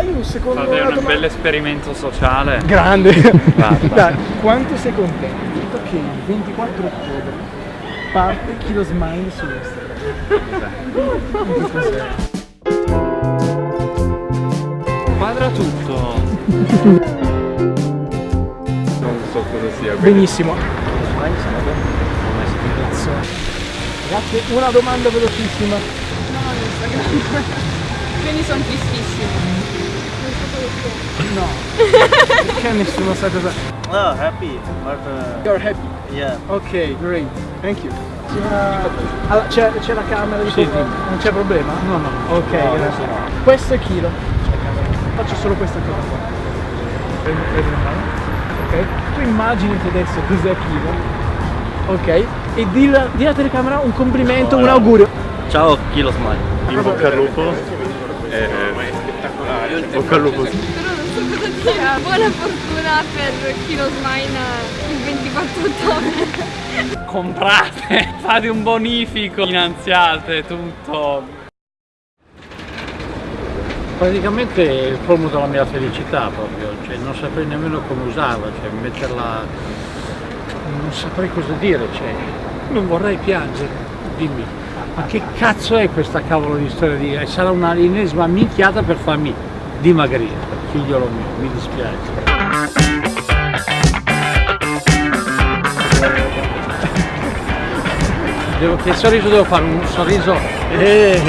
Aius con Fate una un bel esperimento sociale. Grande. Guarda. Dai, quanto sei contento che il 24 ottobre parte Kilo Smile su Instagram? Quadra tutto. Non so cosa sia. Benissimo. Ragazzi, una domanda velocissima. Quindi sono tristissimi. No. Perché nessuno sa cosa. Oh, happy, but uh, You're happy. yeah. Ok, great. Thank you. Allora, c'è, la camera di sopra? Non c'è problema? No, no. Ok, grazie. Questo è Kilo. Faccio solo questa cosa qua. Prendi, prendi la mano. Ok? Tu immaginati adesso cos'è Kilo. Ok? E di alla, di alla telecamera un complimento, un augurio. Ciao, Kilo Smile. In bocca al lupo. Eh, bocca al lupo. Però non so cosa dire. Buona fortuna per Kilo Smile il 24 ottobre. Comprate, fate un bonifico, finanziate tutto. Praticamente è il colmo della mia felicità proprio, cioè non saprei nemmeno come usarla, cioè metterla, non saprei cosa dire, cioè non vorrei piangere, dimmi, ma che cazzo è questa cavolo di storia di... sarà una ennesima minchiata per farmi dimagrire, figliolo mio, mi dispiace. Devo, che sorriso devo fare? Un sorriso... Eh,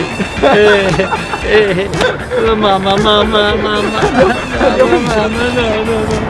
eh, eh, mamma, mamma, mamma, mamma, mamma, no, no, no.